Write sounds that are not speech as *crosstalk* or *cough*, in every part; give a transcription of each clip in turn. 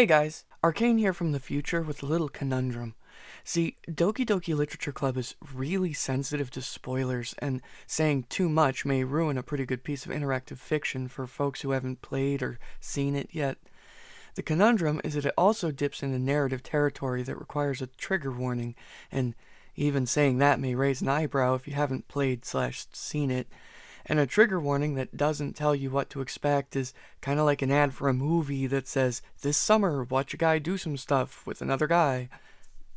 Hey guys, Arcane here from the future with a little conundrum. See, Doki Doki Literature Club is really sensitive to spoilers, and saying too much may ruin a pretty good piece of interactive fiction for folks who haven't played or seen it yet. The conundrum is that it also dips into narrative territory that requires a trigger warning, and even saying that may raise an eyebrow if you haven't played slash seen it. And a trigger warning that doesn't tell you what to expect is kind of like an ad for a movie that says, This summer, watch a guy do some stuff with another guy.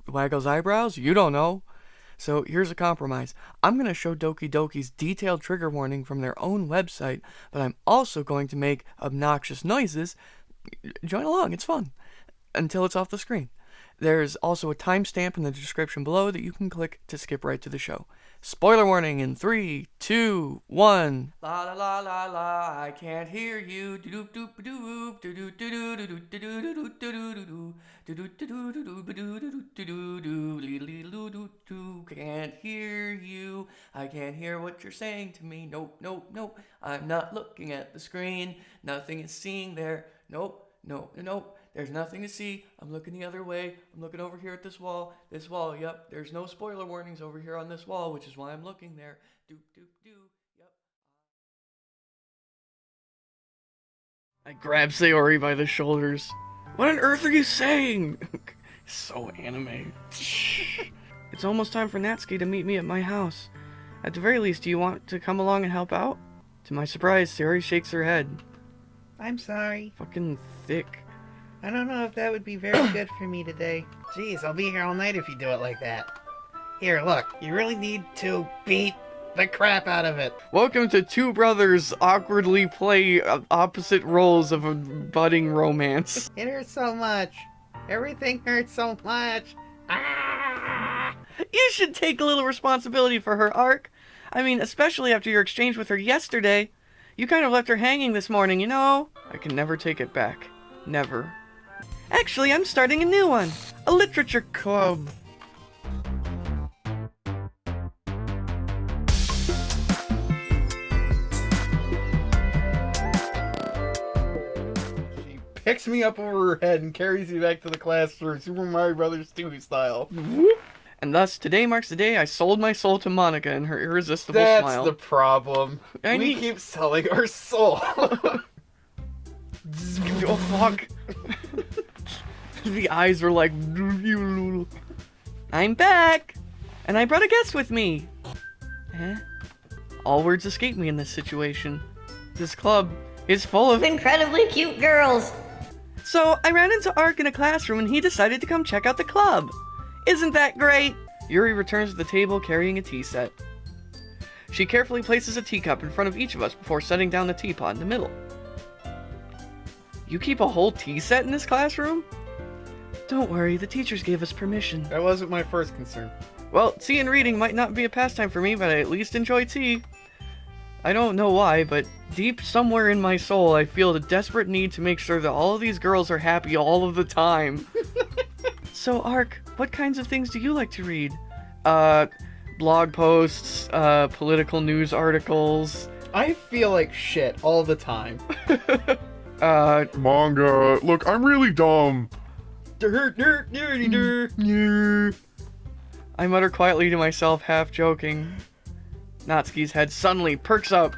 Waggles eyebrows? You don't know. So here's a compromise. I'm going to show Doki Doki's detailed trigger warning from their own website, but I'm also going to make obnoxious noises. Join along, it's fun. Until it's off the screen. There's also a timestamp in the description below that you can click to skip right to the show. Spoiler warning in three, two, one. La la la la la, I can't hear you. Can't hear you. I can't hear what you're saying to me. Nope, nope, nope. I'm not looking at the screen. Nothing is seeing there. Nope, nope, nope. There's nothing to see. I'm looking the other way. I'm looking over here at this wall. This wall, yep. There's no spoiler warnings over here on this wall, which is why I'm looking there. Doop, doop, doo. Yep. I grab Sayori by the shoulders. What on earth are you saying? *laughs* so anime. *laughs* it's almost time for Natsuki to meet me at my house. At the very least, do you want to come along and help out? To my surprise, Sayori shakes her head. I'm sorry. Fucking thick. I don't know if that would be very good for me today. Jeez, I'll be here all night if you do it like that. Here, look, you really need to beat the crap out of it. Welcome to two brothers awkwardly play opposite roles of a budding romance. *laughs* It hurts so much. Everything hurts so much. Ah! You should take a little responsibility for her arc. I mean, especially after your exchange with her yesterday. You kind of left her hanging this morning, you know? I can never take it back. Never. Actually, I'm starting a new one. A literature club. She picks me up over her head and carries me back to the classroom, Super Mario Brothers 2 style. And thus, today marks the day I sold my soul to Monika and her irresistible That's smile. That's the problem. I we need- keep selling our soul. *laughs* *laughs* Oh fuck. *laughs* *laughs* the eyes were like. I'm back! And I brought a guest with me! Eh? All words escape me in this situation. This club is full of. incredibly cute girls. So I ran into Ark in a classroom and he decided to come check out the club. Isn't that great? Yuri returns to the table carrying a tea set. She carefully places a teacup in front of each of us before setting down the teapot in the middle. You keep a whole tea set in this classroom? Don't worry, the teachers gave us permission. that wasn't my first concern. Well, tea and reading might not be a pastime for me, but I at least enjoy tea. I don't know why, but deep somewhere in my soul, I feel the desperate need to make sure that all of these girls are happy all of the time. *laughs* so, Ark, what kinds of things do you like to read? Uh, blog posts, uh, political news articles, I feel like shit all the time. *laughs* uh, Manga. Look, I'm really dumb. Mm. I mutter quietly to myself, half joking. Natsuki's head suddenly perks up.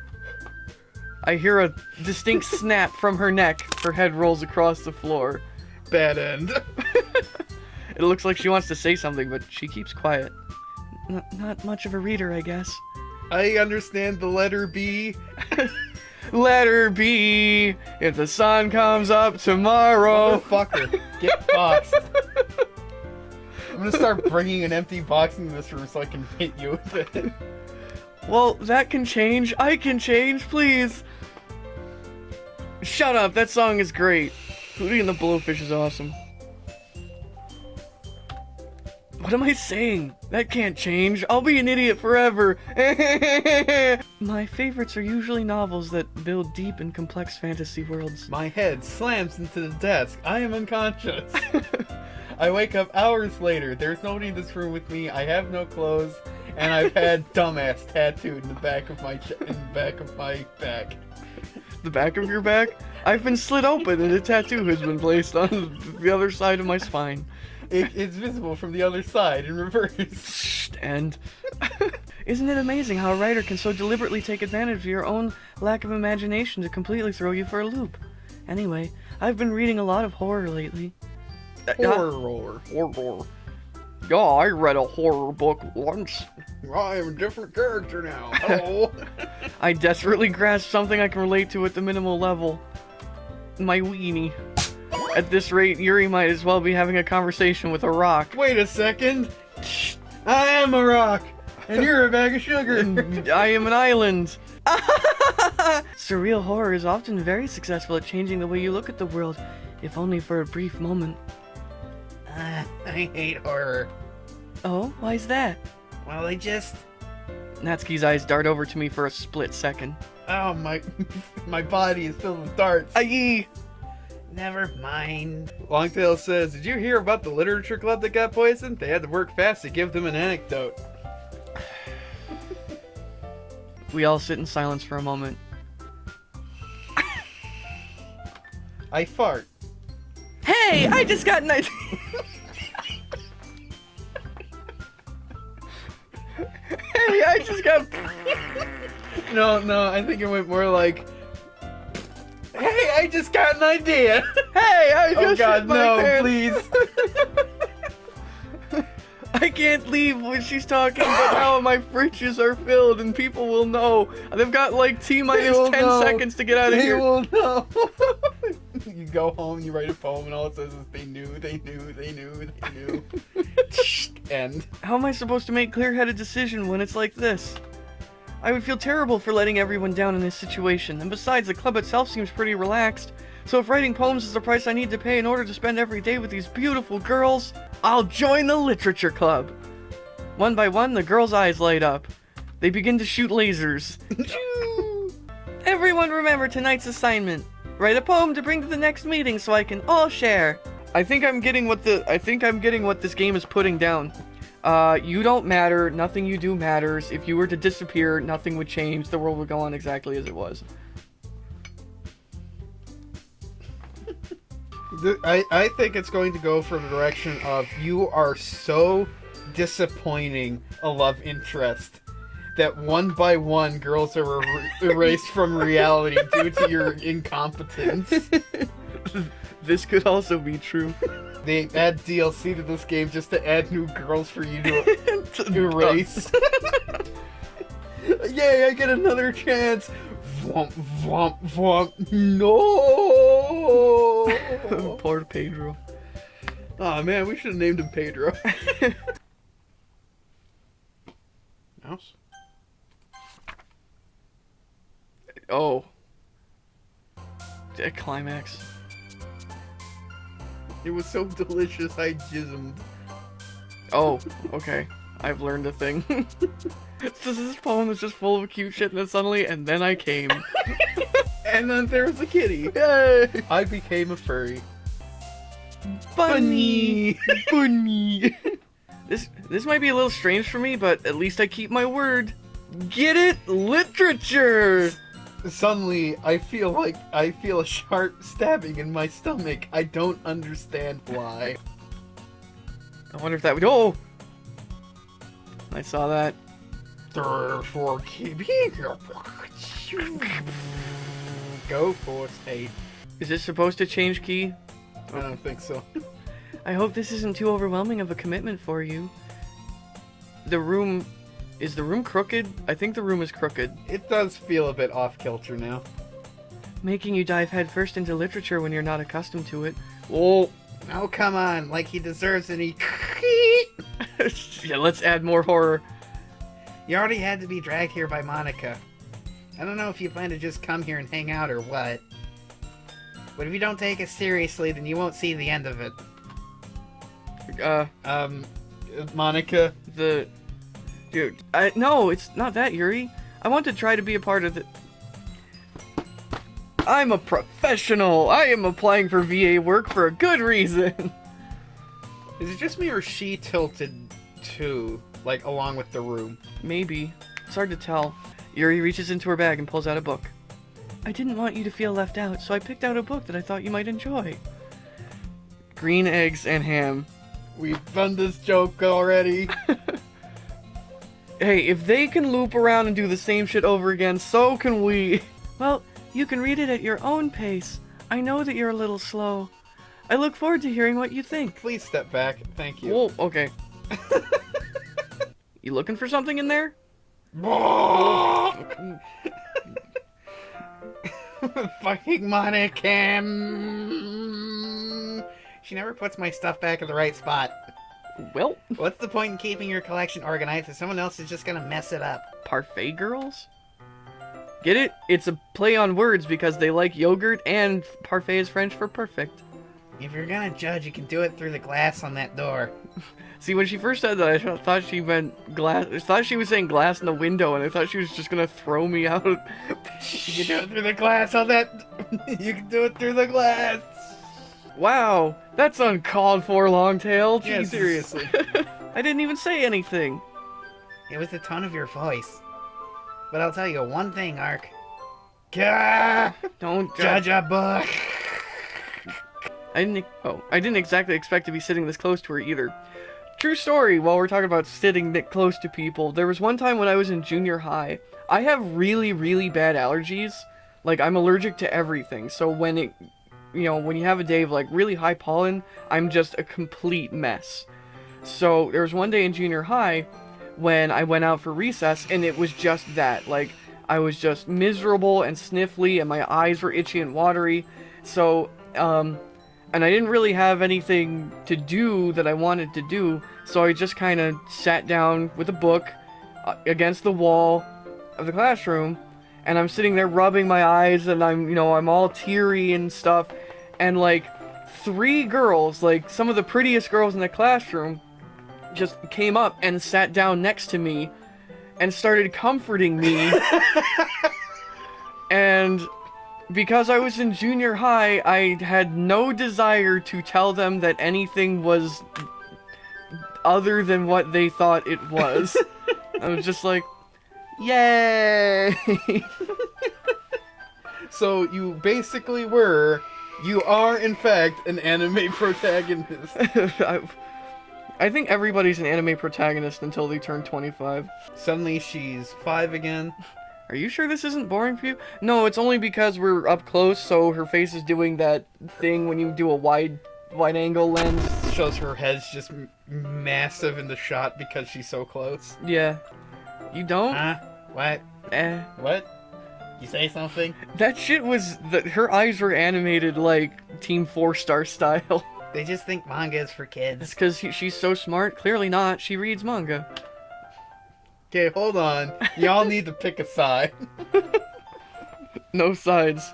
I hear a distinct *laughs* snap from her neck. Her head rolls across the floor. Bad end. *laughs* It looks like she wants to say something, but she keeps quiet. N- not much of a reader, I guess. I understand the letter B. *laughs* Let her be. If the sun comes up tomorrow. Motherfucker, get boxed. I'm gonna start *laughs* bringing an empty box into this room so I can hit you with it. Well, that can change. I can change, please. Shut up. That song is great. Hootie and the Blowfish is awesome. What am I saying? That can't change. I'll be an idiot forever. *laughs* My favorites are usually novels that build deep and complex fantasy worlds. My head slams into the desk. I am unconscious. *laughs* I wake up hours later. There's nobody in this room with me. I have no clothes, and I've had *laughs* dumbass tattooed in the back of my ch- in the back of my back. The back of your back? I've been slit open and a tattoo has been placed on the other side of my spine. It, it's visible from the other side in reverse. And isn't it amazing how a writer can so deliberately take advantage of your own lack of imagination to completely throw you for a loop? Anyway, I've been reading a lot of horror lately. Uh, Horror. horror. Yeah, I read a horror book once. I am a different character now. Hello. *laughs* I desperately grasp something I can relate to at the minimal level. My weenie. At this rate, Yuri might as well be having a conversation with a rock. Wait a second. I am a rock, and you're a bag of sugar. *laughs* I am an island. *laughs* Surreal horror is often very successful at changing the way you look at the world, if only for a brief moment. Uh, I hate horror. Oh, why's that? Well, I just. Natsuki's eyes dart over to me for a split second. Oh my, *laughs* my body is filled with darts. Aye! Never mind. Longtail says, "Did you hear about the literature club that got poisoned? They had to work fast to give them an anecdote." We all sit in silence for a moment. I fart. Hey, I just got an idea. hey, I just got. No, no, I think it went more like, "Hey, I just got an idea." Hey, I oh, just oh God, no, pants. please. *laughs* I can't leave when she's talking about how my fridges are filled and people will know. They've got like T 10 know. seconds to get out of They here. will know. *laughs* you go home, you write a poem, and all it says is, "They knew, they knew, they knew, they knew." *laughs* End. How am I supposed to make clear-headed decision when it's like this? I would feel terrible for letting everyone down in this situation, and besides, the club itself seems pretty relaxed. So if writing poems is the price I need to pay in order to spend every day with these beautiful girls, I'll join the literature club. One by one, the girls' eyes light up. They begin to shoot lasers. *laughs* Everyone remember tonight's assignment. Write a poem to bring to the next meeting so I can all share. I think I'm getting what the I think I'm getting what this game is putting down. Uh, you don't matter. Nothing you do matters. If you were to disappear, nothing would change. The world would go on exactly as it was. I, I think it's going to go for the direction of you are so disappointing a love interest that one by one girls are er- erased from reality due to your *laughs* incompetence. This could also be true. They add DLC to this game just to add new girls for you to *laughs* erase. *laughs* Yay, I get another chance. Vwomp, vwomp, vwomp. No! *laughs* Poor Pedro. oh man, we should have named him Pedro. Mouse? Oh. A climax. It was so delicious, I jismed. Oh, okay. I've learned a thing. *laughs* this this poem is just full of cute shit, and then suddenly, and then I came. *laughs* And then there was a kitty. Yay! I became a furry. Bunny! *laughs* Bunny! this this might be a little strange for me, but at least I keep my word. Get it? Literature! Suddenly, I feel like I feel a sharp stabbing in my stomach. I don't understand why. I wonder if that would. Oh! I saw that. Therefore, keep Go for eight. Is this supposed to change key? I don't think so. I hope this isn't too overwhelming of a commitment for you. The room. Is the room crooked? I think the room is crooked. It does feel a bit off kilter now. Making you dive headfirst into literature when you're not accustomed to it. Oh, Oh, come on. Like he deserves any. *laughs* yeah, let's add more horror. You already had to be dragged here by Monika. I don't know if you plan to just come here and hang out or what. But if you don't take it seriously, then you won't see the end of it. Uh, Um, Monika, the. Dude, I. No, it's not that, Yuri. I want to try to be a part of the. I'm a professional! I am applying for VA work for a good reason! *laughs* is it just me or she tilted too, like along with the room? Maybe. It's hard to tell. Yuri reaches into her bag and pulls out a book. I didn't want you to feel left out, so I picked out a book that I thought you might enjoy. Green eggs and ham. We've done this joke already. *laughs* Hey, if they can loop around and do the same shit over again, so can we. *laughs* Well, you can read it at your own pace. I know that you're a little slow. I look forward to hearing what you think. Please step back. Thank you. Whoa, okay. *laughs* you looking for something in there? *laughs* Fucking Monika. mm. She never puts my stuff back in the right spot. Well, What's the point in keeping your collection organized if someone else is just gonna mess it up? parfait girls? Get it? It's a play on words because they like yogurt and parfait is French for perfect. If you're gonna judge, you can do it through the glass on that door. *laughs* See, when she first said that, I thought she meant glass. I thought she was saying glass in the window, and I thought she was just gonna throw me *laughs* out. You can do it through the glass on that. *laughs* you can do it through the glass. Wow, that's uncalled for, Longtail. Yeah, seriously. *laughs* I didn't even say anything. It was the tone of your voice. But I'll tell you one thing, Ark. Gah! Don't Judge a book. I didn't. Oh, I didn't exactly expect to be sitting this close to her either. True story. While we're talking about sitting that close to people, there was one time when I was in junior high. I have really, really bad allergies. Like I'm allergic to everything. So when it, you know, when you have a day of like really high pollen, I'm just a complete mess. So there was one day in junior high when I went out for recess, and it was just that. Like I was just miserable and sniffly, and my eyes were itchy and watery. So um, and I didn't really have anything to do that I wanted to do, so I just kind of sat down with a book uh, against the wall of the classroom, and I'm sitting there rubbing my eyes, and I'm, you know, I'm all teary and stuff, and like three girls, like some of the prettiest girls in the classroom, just came up and sat down next to me and started comforting me. *laughs* and because I was in junior high, I had no desire to tell them that anything was other than what they thought it was. *laughs* I was just like, yay! *laughs* so you basically were, you are in fact an anime *laughs* protagonist. *laughs* I, I think everybody's an anime protagonist until they turn 25. Suddenly she's five again. *laughs* Are you sure this isn't boring for you? No, it's only because we're up close, so her face is doing that thing when you do a wide, wide angle lens. Shows her head's just m- massive in the shot because she's so close. Yeah. You don't? Huh? What? Eh. What? You say something? That shit was that her eyes were animated like Team Four Star style. *laughs* They just think manga is for kids. It's because she's so smart. Clearly not. She reads manga. Okay, hold on. Y'all need to pick a side. *laughs* No sides.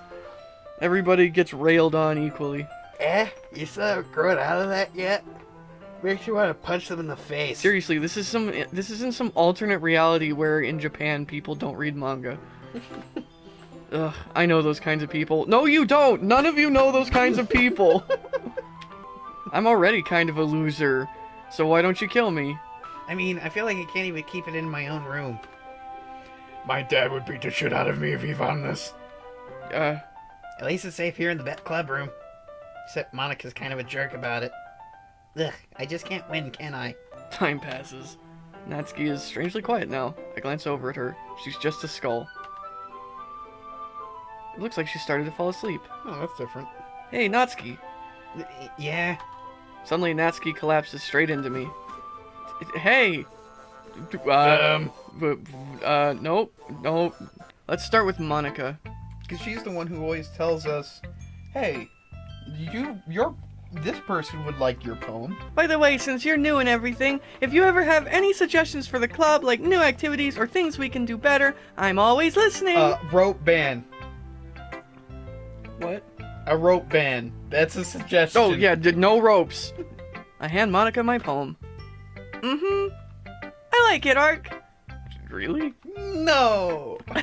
Everybody gets railed on equally. Eh? You still haven't grown out of that yet? Makes you want to punch them in the face. Seriously, this is some. This isn't some alternate reality where in Japan people don't read manga. *laughs* Ugh, I know those kinds of people. No, you don't. None of you know those kinds of people. *laughs* I'm already kind of a loser, so why don't you kill me? I mean, I feel like I can't even keep it in my own room. My dad would beat the shit out of me if he found this. Uh, At least it's safe here in the bet club room. Except Monika's kind of a jerk about it. Ugh, I just can't win, can I? time passes. Natsuki is strangely quiet now. I glance over at her. She's just a skull. It looks like she started to fall asleep. Oh, that's different. Hey, Natsuki! Y- Yeah? Suddenly, Natsuki collapses straight into me. Hey! Uh, Um, uh, nope, nope. Let's start with Monika. because she's the one who always tells us, "Hey, you, your, this person would like your poem." By the way, since you're new and everything, if you ever have any suggestions for the club, like new activities or things we can do better, I'm always listening. Uh, rope band. What? A rope band. That's a suggestion. Oh, yeah, did no ropes. I hand Monika my poem. Mm-hmm. I like it, Ark. Really? No. *laughs*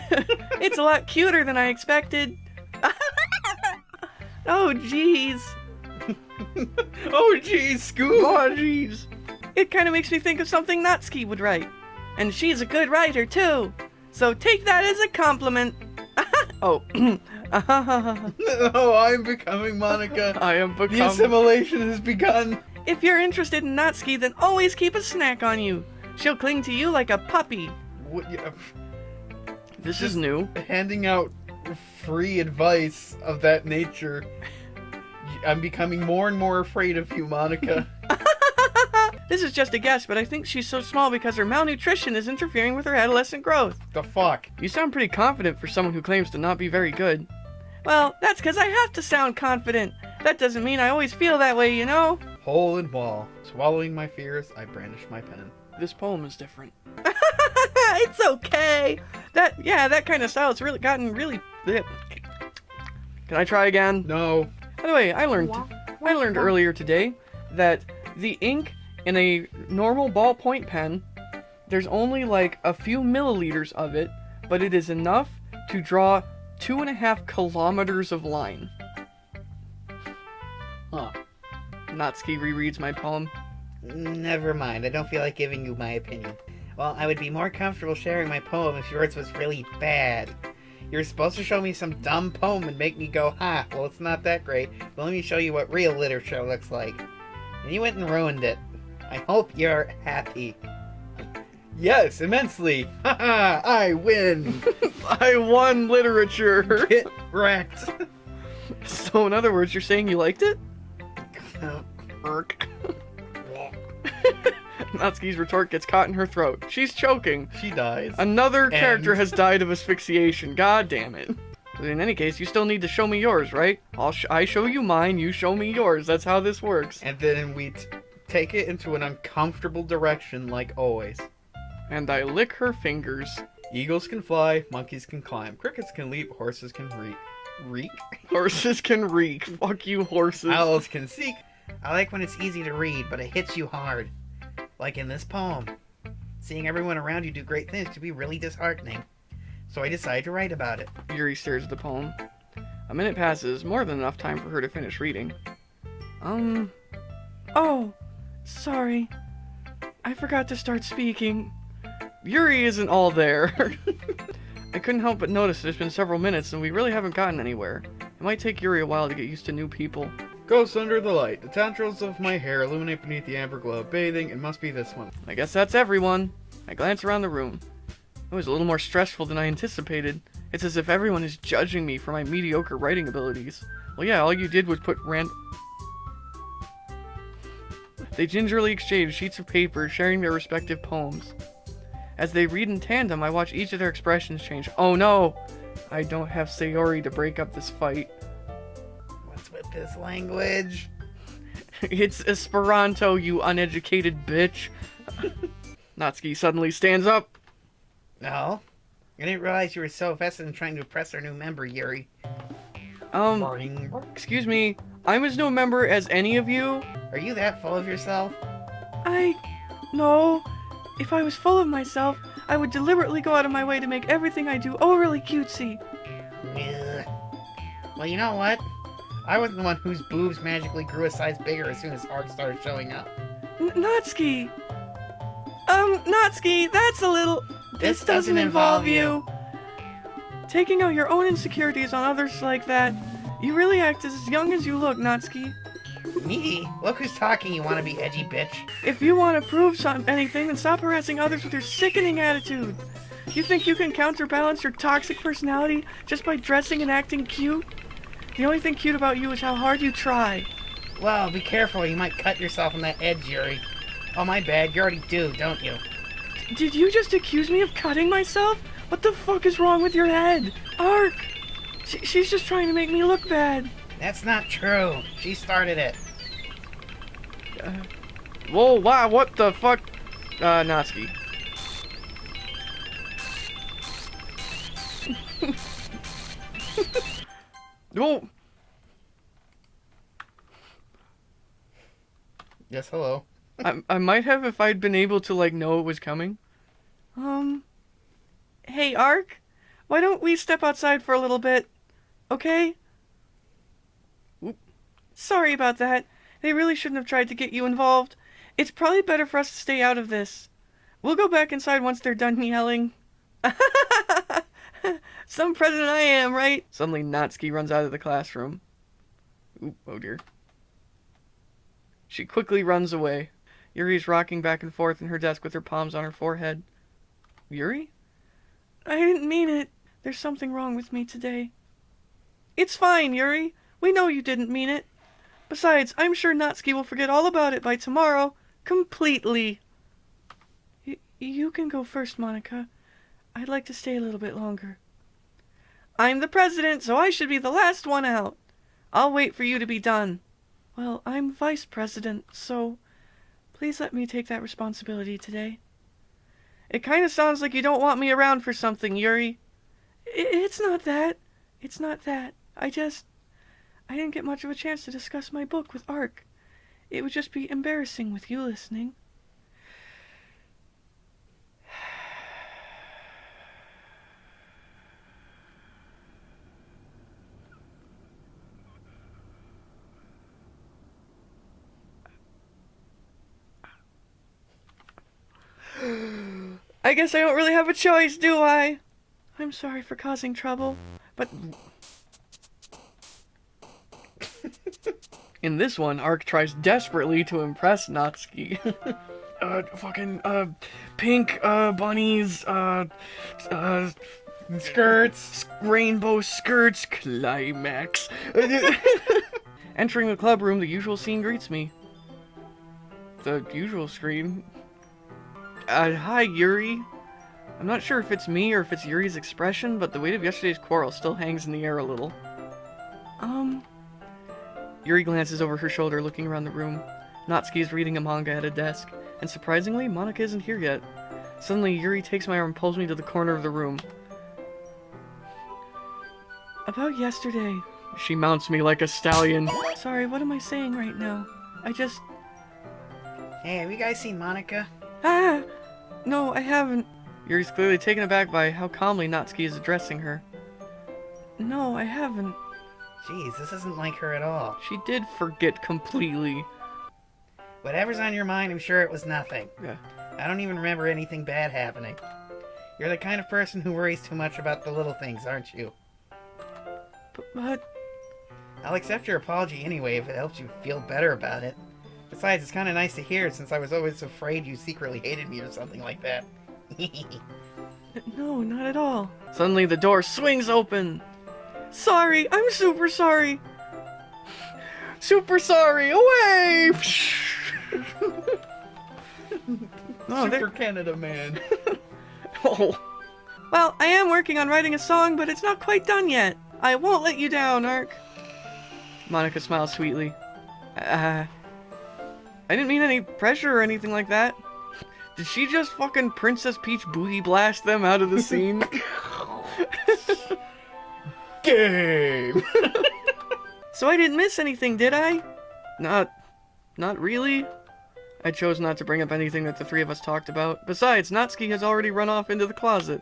it's a lot cuter than I expected. *laughs* oh, jeez. *laughs* oh, jeez, Scoop. Oh, jeez. It kind of makes me think of something Natsuki would write. And she's a good writer, too. So take that as a compliment. Oh, *laughs* oh, I'm becoming Monika. I am becoming. The assimilation has begun. if you're interested in Natsuki, then always keep a snack on you. She'll cling to you like a puppy. What, yeah, This is new. handing out free advice of that nature. I'm becoming more and more afraid of you, Monika. *laughs* This is just a guess, but I think she's so small because her malnutrition is interfering with her adolescent growth. the fuck? You sound pretty confident for someone who claims to not be very good. Well, that's because I have to sound confident. That doesn't mean I always feel that way, you know? Hole and wall. Swallowing my fears, I brandish my pen. This poem is different. *laughs* it's okay. That, yeah, that kind of style, it's really gotten really. Can I try again? No. By the way, I learned I learned earlier today that the ink in a normal ballpoint pen, there's only like a few milliliters of it, but it is enough to draw two and a half kilometers of line. Huh. Natsuki rereads my poem. Never mind. I don't feel like giving you my opinion. Well, I would be more comfortable sharing my poem if yours was really bad. You're supposed to show me some dumb poem and make me go, ha, well, it's not that great, but let me show you what real literature looks like. And you went and ruined it. I hope you're happy. Yes, immensely. Haha, *laughs* I win. *laughs* I won literature. Get wrecked. *laughs* so in other words, you're saying you liked it? Irk. Natsuki's retort gets caught in her throat. She's choking. She dies. Another character has died of asphyxiation. God damn it. But in any case, you still need to show me yours, right? I'll sh- I show you mine, you show me yours. That's how this works. And then we t- take it into an uncomfortable direction, like always. And I lick her fingers. Eagles can fly, monkeys can climb, crickets can leap, horses can reek. Reek? *laughs* Horses can reek. Fuck you, horses. Owls can seek. I like when it's easy to read, but it hits you hard. Like in this poem. Seeing everyone around you do great things can be really disheartening. So I decided to write about it. Yuri stares at the poem. A minute passes, more than enough time for her to finish reading. Um. Oh, sorry. I forgot to start speaking. Yuri isn't all there. *laughs* I couldn't help but notice there's been several minutes and we really haven't gotten anywhere. It might take Yuri a while to get used to new people. Ghosts under the light. The tendrils of my hair illuminate beneath the amber glow of bathing. It must be this one. I guess that's everyone. I glance around the room. It was a little more stressful than I anticipated. It's as if everyone is judging me for my mediocre writing abilities. Well, yeah, all you did was put rand. They gingerly exchange sheets of paper, sharing their respective poems. As they read in tandem, I watch each of their expressions change. Oh no! I don't have Sayori to break up this fight. What's with this language? *laughs* it's Esperanto, you uneducated bitch. *laughs* Natsuki suddenly stands up. No. I didn't realize you were so vested in trying to impress our new member, Yuri. Um, excuse me, I'm as no member as any of you. Are you that full of yourself? I. No. If I was full of myself, I would deliberately go out of my way to make everything I do overly cutesy. Well, you know what? I was the one whose boobs magically grew a size bigger as soon as art started showing up. N- Natsuki! Um, Natsuki, that's a little. This doesn't involve you. Taking out your own insecurities on others like that. You really act as young as you look, Natsuki. Me? Look who's talking, you wanna be edgy bitch. If you want to prove some anything, then stop harassing others with your sickening attitude. You think you can counterbalance your toxic personality just by dressing and acting cute? The only thing cute about you is how hard you try. Well, be careful, you might cut yourself on that edge, Yuri. Oh, my bad, you already do, don't you? Did you just accuse me of cutting myself? What the fuck is wrong with your head? Ark! She, she's just trying to make me look bad. That's not true. She started it. Whoa, wow, what the fuck? Uh, Natsuki. Whoa! *laughs* Yes, hello. *laughs* I, I might have if I'd been able to, like, know it was coming. Um. Hey, Ark? Why don't we step outside for a little bit? Okay? Oop. Sorry about that. They really shouldn't have tried to get you involved. It's probably better for us to stay out of this. We'll go back inside once they're done yelling. *laughs* Some president I am, right? Suddenly, Natsuki runs out of the classroom. Oop, oh dear. She quickly runs away. Yuri's rocking back and forth in her desk with her palms on her forehead. Yuri? I didn't mean it. There's something wrong with me today. It's fine, Yuri. We know you didn't mean it. Besides, I'm sure Natsuki will forget all about it by tomorrow. Completely. Y- you can go first, Monika. I'd like to stay a little bit longer. I'm the president, so I should be the last one out. I'll wait for you to be done. Well, I'm vice president, so please let me take that responsibility today. It kind of sounds like you don't want me around for something, Yuri. I- It's not that. It's not that. I just. I didn't get much of a chance to discuss my book with Ark. It would just be embarrassing with you listening. I guess I don't really have a choice, do I? I'm sorry for causing trouble, but. In this one, Ark tries desperately to impress Natsuki. *laughs* uh, fucking, uh, pink, uh, bunnies, uh, uh, Skirts. rainbow skirts, climax. *laughs* Entering the club room, the usual scene greets me. The usual screen. Uh, hi, Yuri. I'm not sure if it's me or if it's Yuri's expression, but the weight of yesterday's quarrel still hangs in the air a little. Um. Yuri glances over her shoulder, looking around the room. Natsuki is reading a manga at a desk, and surprisingly, Monika isn't here yet. Suddenly, Yuri takes my arm and pulls me to the corner of the room. About yesterday. She mounts me like a stallion. Sorry, what am I saying right now? I just. Hey, have you guys seen Monika? Ah! No, I haven't. Yuri's clearly taken aback by how calmly Natsuki is addressing her. No, I haven't. Jeez, this isn't like her at all. She did forget completely. Whatever's on your mind, I'm sure it was nothing. Yeah. I don't even remember anything bad happening. You're the kind of person who worries too much about the little things, aren't you? But, but I'll accept your apology anyway if it helps you feel better about it. Besides, it's kind of nice to hear since I was always afraid you secretly hated me or something like that. *laughs* no, not at all. Suddenly, the door swings open. Sorry, I'm super sorry. Super sorry. Away. *laughs* oh, Super Canada man. *laughs* Oh. Well, I am working on writing a song, but it's not quite done yet. I won't let you down, Ark. Monika smiles sweetly. Uh, I didn't mean any pressure or anything like that. Did she just fucking Princess Peach booty blast them out of the scene? *laughs* Game. *laughs* so I didn't miss anything, did I? Not, not really. I chose not to bring up anything that the three of us talked about. Besides, Natsuki has already run off into the closet.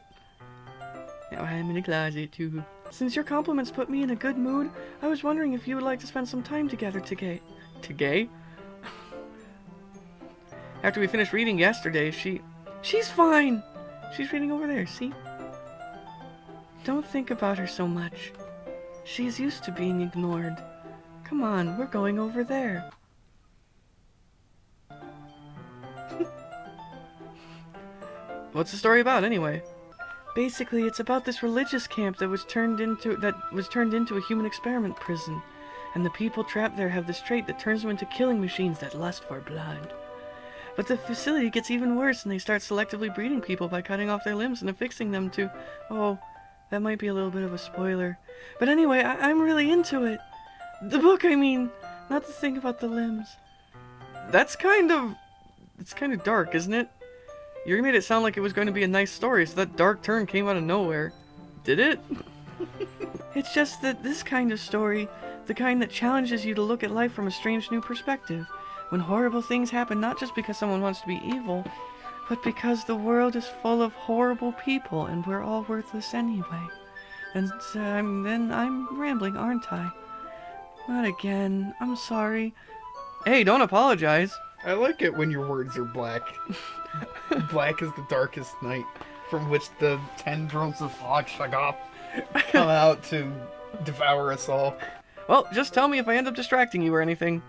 Now I'm in the closet too. Since your compliments put me in a good mood, I was wondering if you would like to spend some time together today. Today? *laughs* After we finished reading yesterday, she. She's fine! She's reading over there, see? Don't think about her so much. She's used to being ignored. Come on, we're going over there. *laughs* What's the story about anyway? Basically, it's about this religious camp that was turned into that was turned into a human experiment prison. And the people trapped there have this trait that turns them into killing machines that lust for blood. But the facility gets even worse and they start selectively breeding people by cutting off their limbs and affixing them to oh, that might be a little bit of a spoiler. But anyway, I- I'm really into it. The book, I mean, not the thing about the limbs. That's kind of. It's kind of dark, isn't it? You made it sound like it was going to be a nice story, so that dark turn came out of nowhere. Did it? *laughs* it's just that this kind of story, the kind that challenges you to look at life from a strange new perspective, when horrible things happen not just because someone wants to be evil, but because the world is full of horrible people and we're all worthless anyway. And uh, I'm- then I'm rambling, aren't I? Not again. I'm sorry. Hey, don't apologize. I like it when your words are black. *laughs* black is the darkest night, from which the tendrils of Hog Shaggoth come out to devour us all. Well, just tell me if I end up distracting you or anything.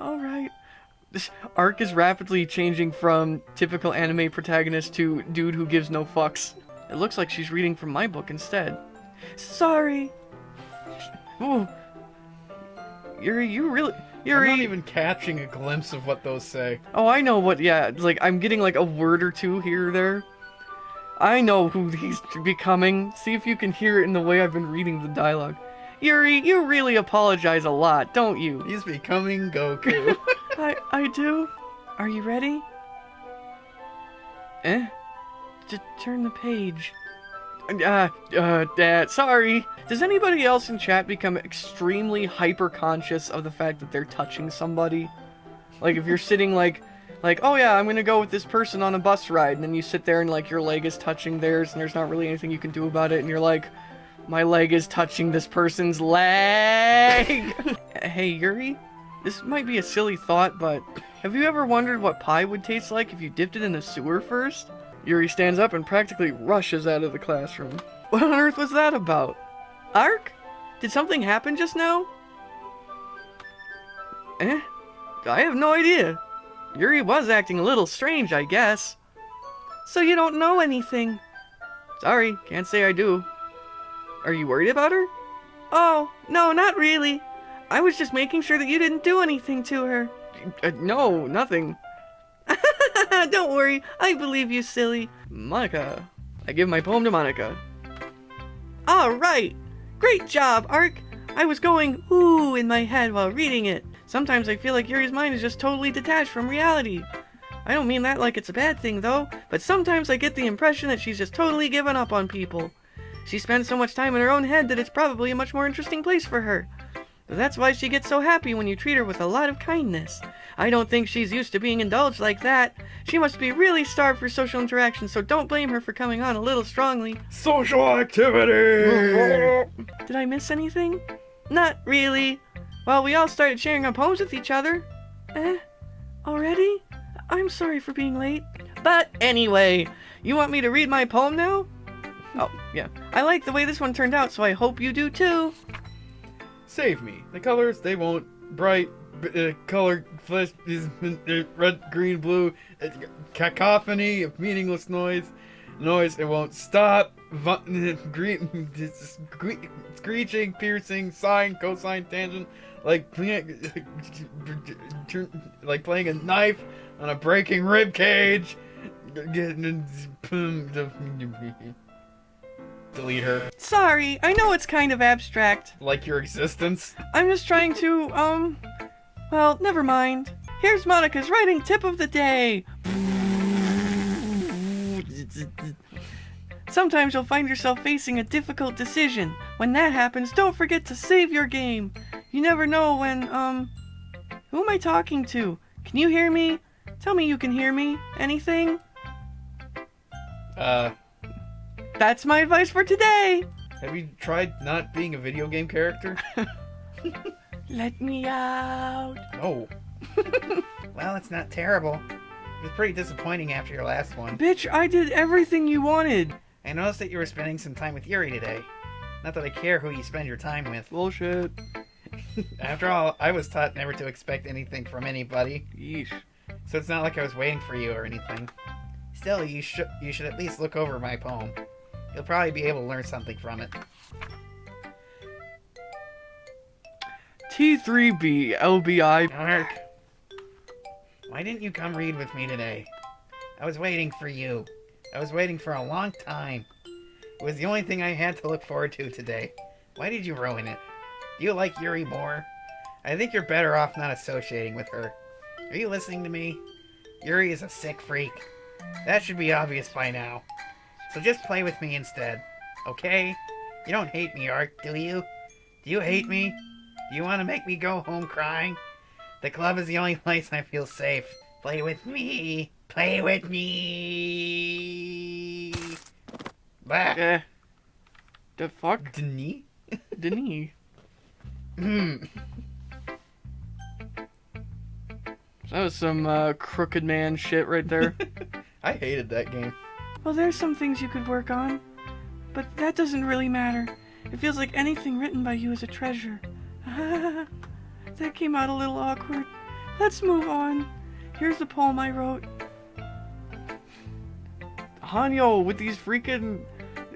Alright. This arc is rapidly changing from typical anime protagonist to dude who gives no fucks. It looks like she's reading from my book instead. Sorry. *laughs* Ooh. Yuri, you really. I'm not even catching a glimpse of what those say. Oh, I know what. Yeah, like I'm getting like a word or two here or there. I know who he's becoming. See if you can hear it in the way I've been reading the dialogue. Yuri, you really apologize a lot, don't you? He's becoming Goku. *laughs* I I do. Are you ready? Eh? Just turn the page. Uh, uh, Dad, sorry. Does anybody else in chat become extremely hyper conscious of the fact that they're touching somebody? Like if you're sitting like, like, oh yeah, I'm gonna go with this person on a bus ride, and then you sit there and like your leg is touching theirs, and there's not really anything you can do about it, and you're like, my leg is touching this person's leg. *laughs* hey Yuri, this might be a silly thought, but have you ever wondered what pie would taste like if you dipped it in the sewer first? Yuri stands up and practically rushes out of the classroom. What on earth was that about? Ark? Did something happen just now? Eh? I have no idea. Yuri was acting a little strange, I guess. So you don't know anything? Sorry, can't say I do. Are you worried about her? Oh, no, not really. I was just making sure that you didn't do anything to her. Uh, no, nothing. *laughs* Don't worry, I believe you, silly. Monika. I give my poem to Monika. Alright! Great job, Ark! I was going ooh in my head while reading it. Sometimes I feel like Yuri's mind is just totally detached from reality. I don't mean that like it's a bad thing, though, but sometimes I get the impression that she's just totally given up on people. She spends so much time in her own head that it's probably a much more interesting place for her. That's why she gets so happy when you treat her with a lot of kindness. I don't think she's used to being indulged like that. She must be really starved for social interaction, so don't blame her for coming on a little strongly. Social activity! *laughs* Did I miss anything? Not really. Well, we all started sharing our poems with each other. Eh? Already? I'm sorry for being late. But anyway, you want me to read my poem now? Oh, yeah. I like the way this one turned out, so I hope you do too. Save me. The colors, they won't. Bright, uh, color, flesh uh, red, green, blue. Uh, cacophony of meaningless noise. Noise, it won't stop. *laughs* Green, scree- screeching, piercing, sine, cosine, tangent. Like *laughs* like playing a knife on a breaking rib cage. *laughs* Delete her. Sorry, I know it's kind of abstract. Like your existence. I'm just trying to, um. Well, never mind. Here's Monika's writing tip of the day. Sometimes you'll find yourself facing a difficult decision. When that happens, don't forget to save your game. You never know when, um. Who am I talking to? Can you hear me? Tell me you can hear me. Anything? Uh, That's my advice for today. have you tried not being a video game character? *laughs* Let me out. No. Oh. *laughs* Well, it's not terrible. It was pretty disappointing after your last one. Bitch, I did everything you wanted. I noticed that you were spending some time with Yuri today. Not that I care who you spend your time with. Bullshit. *laughs* After all, I was taught never to expect anything from anybody, Yeesh. so it's not like I was waiting for you or anything. Still, you should you should at least look over my poem. You'll probably be able to learn something from it. T3B LBI. Ark, why didn't you come read with me today? I was waiting for you. I was waiting for a long time. It was the only thing I had to look forward to today. Why did you ruin it? Do you like Yuri more? I think you're better off not associating with her. Are you listening to me? Yuri is a sick freak. That should be obvious by now. So just play with me instead. Okay? You don't hate me, Ark, do you? Do you hate me? Do you want to make me go home crying? The club is the only *laughs* place I feel safe. Play with me. Play with me. Bah. Eh. The fuck? Denis? Denis. *laughs* Hmm. That was some uh, crooked man shit right there. *laughs* I hated that game. Well, there's some things you could work on. but that doesn't really matter. It feels like anything written by you is a treasure. *laughs* that came out a little awkward. Let's move on. Here's the poem I wrote. Hanyo, with these freaking.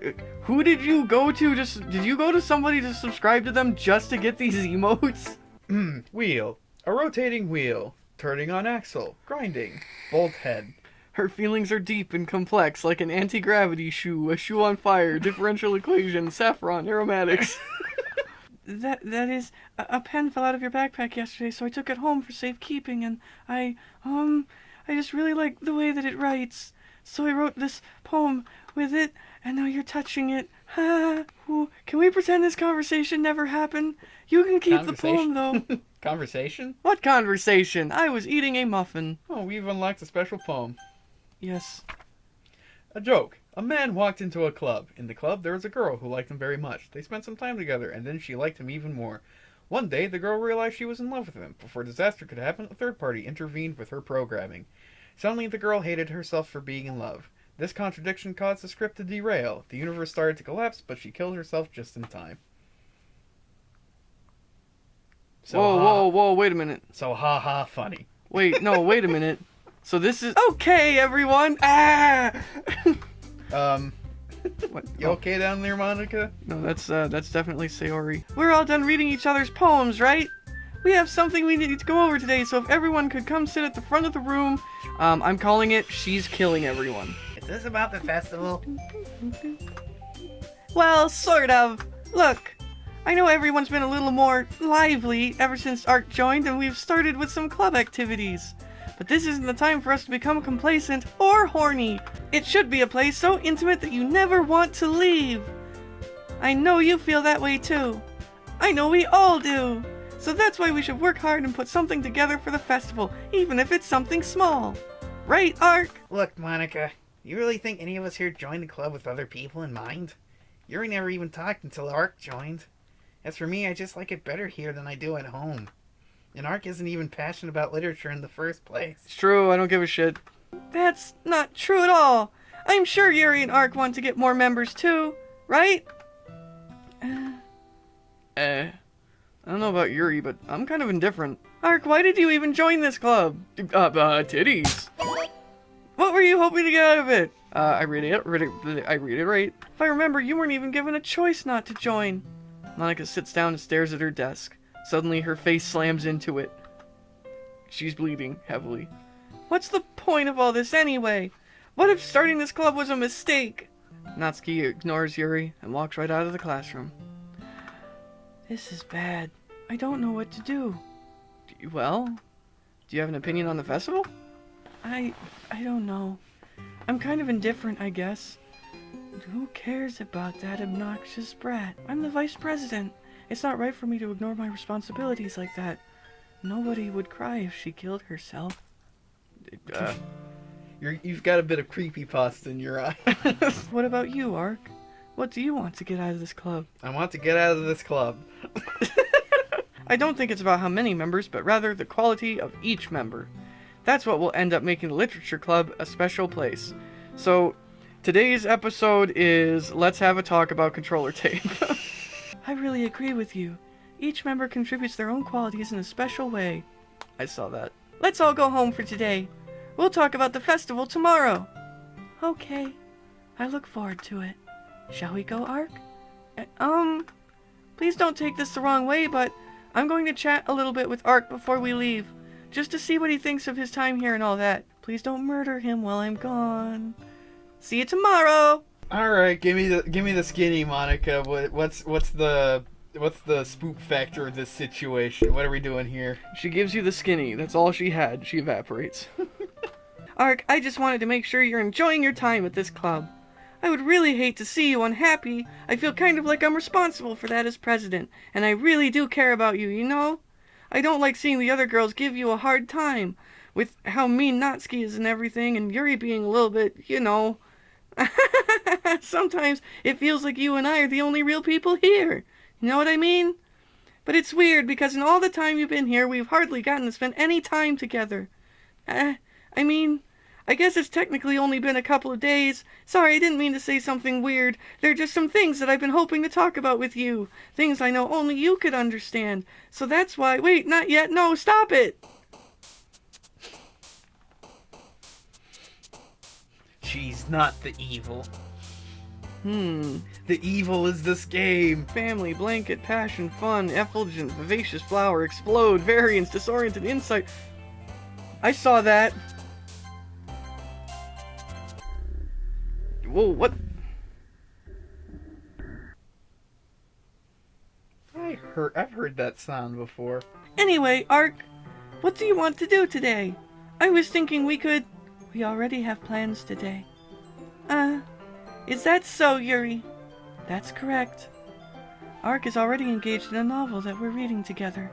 uh, Who did you go to? Just did you go to somebody to subscribe to them just to get these *laughs* emotes? Hmm. *clears throat* Wheel. A rotating wheel. Turning on axle. Grinding. Bolt head. Her feelings are deep and complex, like an anti-gravity shoe, a shoe on fire, differential equation, saffron, aromatics. *laughs* that that is a, a pen fell out of your backpack yesterday, so I took it home for safekeeping, and I um I just really like the way that it writes, so I wrote this poem with it, and now you're touching it. *laughs* Ha! Ooh, Can we pretend this conversation never happened? You can keep the poem though. *laughs* Conversation? what conversation? I was eating a muffin. Oh, we've unlocked a special poem. Yes. A joke. A man walked into a club. In the club, there was a girl who liked him very much. They spent some time together, and then she liked him even more. One day, the girl realized she was in love with him. Before disaster could happen, a third party intervened with her programming. Suddenly, the girl hated herself for being in love. This contradiction caused the script to derail. The universe started to collapse, but she killed herself just in time. So whoa, ha, whoa, whoa! Wait a minute. So ha ha funny. Wait, no, wait a minute. *laughs* So this is okay, everyone. Ah. Um, *laughs* what? you okay down there, Monika? No, that's uh, that's definitely Sayori. We're all done reading each other's poems, right? We have something we need to go over today, so if everyone could come sit at the front of the room, um, I'm calling it "She's Killing Everyone." Is this about the festival? Well, sort of. Look, I know everyone's been a little more lively ever since Art joined, and we've started with some club activities. But this isn't the time for us to become complacent or horny. It should be a place so intimate that you never want to leave. I know you feel that way too. I know we all do. So that's why we should work hard and put something together for the festival, even if it's something small. Right, Ark? Look, Monika, you really think any of us here joined the club with other people in mind? Yuri never even talked until Ark joined. As for me, I just like it better here than I do at home. And Ark isn't even passionate about literature in the first place. It's true, I don't give a shit. That's not true at all. I'm sure Yuri and Ark want to get more members too, right? Uh, *sighs* eh. I don't know about Yuri, but I'm kind of indifferent. Ark, why did you even join this club? Uh, uh, titties. What were you hoping to get out of it? Uh, I read it, read it, I read it right. If I remember, you weren't even given a choice not to join. Monica sits down and stares at her desk. Suddenly, her face slams into it. She's bleeding heavily. What's the point of all this anyway? What if starting this club was a mistake? Natsuki ignores Yuri and walks right out of the classroom. This is bad. I don't know what to do. D- Well, do you have an opinion on the festival? I I don't know. I'm kind of indifferent, I guess. Who cares about that obnoxious brat? I'm the vice president. It's not right for me to ignore my responsibilities like that. Nobody would cry if she killed herself. Uh, You're, you've got a bit of creepy pasta in your eye. *laughs* what about you, Ark? What do you want to get out of this club? I want to get out of this club. *laughs* I don't think it's about how many members, but rather the quality of each member. That's what will end up making the Literature Club a special place. So, today's episode is Let's Have a Talk About Controller Tape. *laughs* I really agree with you. Each member contributes their own qualities in a special way. I saw that. Let's all go home for today. We'll talk about the festival tomorrow. Okay. I look forward to it. Shall we go, Ark? Uh, um, please don't take this the wrong way, but I'm going to chat a little bit with Ark before we leave, just to see what he thinks of his time here and all that. Please don't murder him while I'm gone. See you tomorrow. All right, give me the give me the skinny, Monika. What, what's what's the what's the spook factor of this situation? What are we doing here? She gives you the skinny. That's all she had. She evaporates. *laughs* Ark, I just wanted to make sure you're enjoying your time at this club. I would really hate to see you unhappy. I feel kind of like I'm responsible for that as president, and I really do care about you, you know? I don't like seeing the other girls give you a hard time with how mean Natsuki is and everything, and Yuri being a little bit, you know. *laughs* Sometimes it feels like you and I are the only real people here. You know what I mean? But it's weird because in all the time you've been here, we've hardly gotten to spend any time together. Uh, I mean, I guess it's technically only been a couple of days. Sorry, I didn't mean to say something weird. There are just some things that I've been hoping to talk about with you. Things I know only you could understand. So that's why. Wait, not yet. No, stop it. She's not the evil. Hmm. The evil is this game. Family, blanket, passion, fun, effulgent, vivacious flower, explode, variance, disoriented, insight. I saw that. Whoa, what? I heard. I've heard that sound before. Anyway, Ark, what do you want to do today? I was thinking we could. We already have plans today. Uh, is that so, Yuri? That's correct. Ark is already engaged in a novel that we're reading together.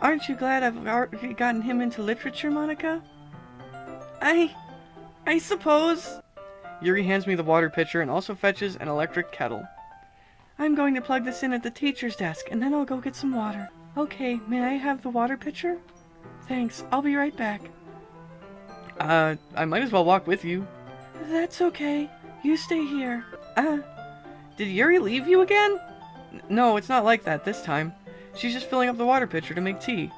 Aren't you glad I've already gotten him into literature, Monika? I. I suppose. Yuri hands me the water pitcher and also fetches an electric kettle. I'm going to plug this in at the teacher's desk and then I'll go get some water. Okay, may I have the water pitcher? Thanks, I'll be right back. Uh, I might as well walk with you. That's okay. You stay here. Uh, did Yuri leave you again? N- no, it's not like that this time. She's just filling up the water pitcher to make tea.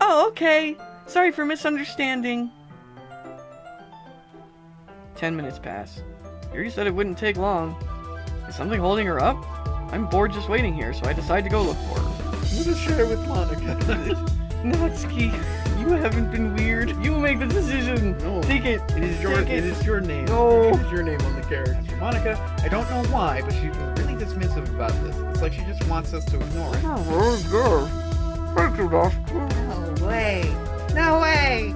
Oh, okay. Sorry for misunderstanding. Ten minutes pass. Yuri said it wouldn't take long. Is something holding her up? I'm bored just waiting here, so I decide to go look for her. I'm gonna share with Monika. *laughs* Natsuki, you haven't been weird. You make the decision. No. Take it. It is your Take it is your name. No. It is your name on the character. Monika, I don't know why, but she's really dismissive about this. It's like she just wants us to ignore it. Oh, girl. Thank you, doctor. No way. No way.